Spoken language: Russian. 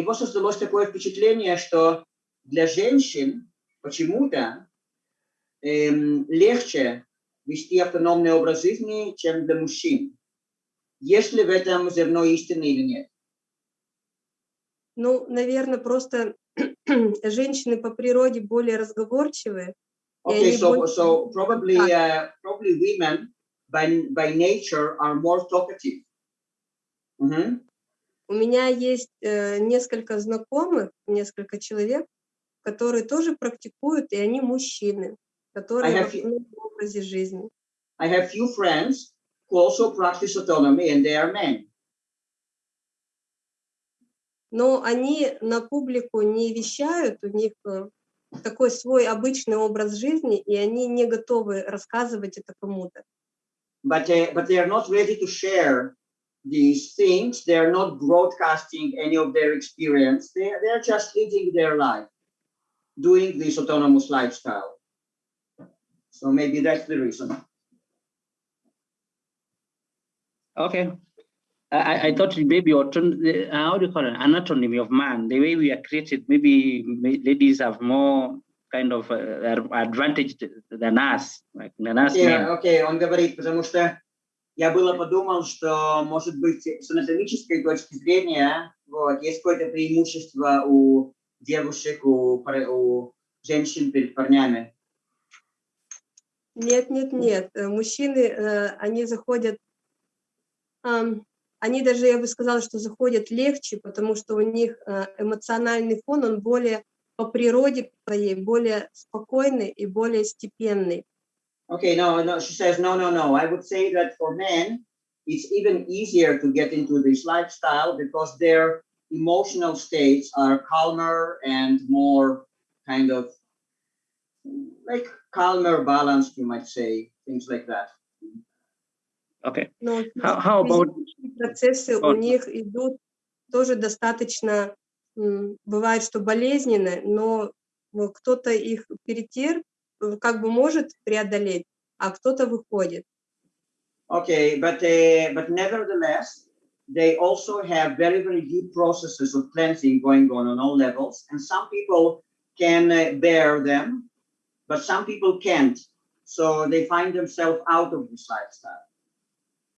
него создалось такое впечатление, что для женщин почему-то эм, легче вести автономный образ жизни, чем для мужчин. Есть ли в этом зерно истины или нет? Ну, наверное, просто женщины по природе более разговорчивые. Okay, so, больше... so probably, uh, probably women by, by nature are more talkative. Mm -hmm. У меня есть э, несколько знакомых, несколько человек, которые тоже практикуют, и они мужчины, которые в образе жизни. I have few friends who also practice autonomy, and they are men. Но они на публику не вещают, у них э, такой свой обычный образ жизни, и они не готовы рассказывать это кому-то. But, uh, but they are not ready to share these things. They are not broadcasting any of their experience. They, they are just living their life, doing this autonomous lifestyle. So maybe that's the reason. Okay. I, I thought maybe uh, how do you call it anatomy of man the way we are created maybe ladies have more kind of uh, advantage than us like than us okay, men. okay он говорит потому что я было подумал, что, может быть, с анатомической точки зрения, вот, есть какое-то преимущество у девушек, у, у женщин перед парнями. Нет, нет, нет. Э, мужчины, э, они заходят, они даже, я бы сказала, что заходят легче, потому что у них э, эмоциональный фон, он более по природе своей, более спокойный и более степенный. Okay, no, no, she says, no, no, no. I would say that for men, it's even easier to get into this lifestyle because their emotional states are calmer and more kind of like calmer, balanced, you might say, things like that. Okay. Но how, how about процессы у них идут тоже достаточно, бывает, что болезненно, но кто-то их перетерп, как бы может преодолеть, а кто-то выходит. Okay, but uh, but nevertheless, they also have very very deep processes of cleansing going on on all levels, and some people can uh, bear them, but some people can't. So they find themselves out of this lifestyle.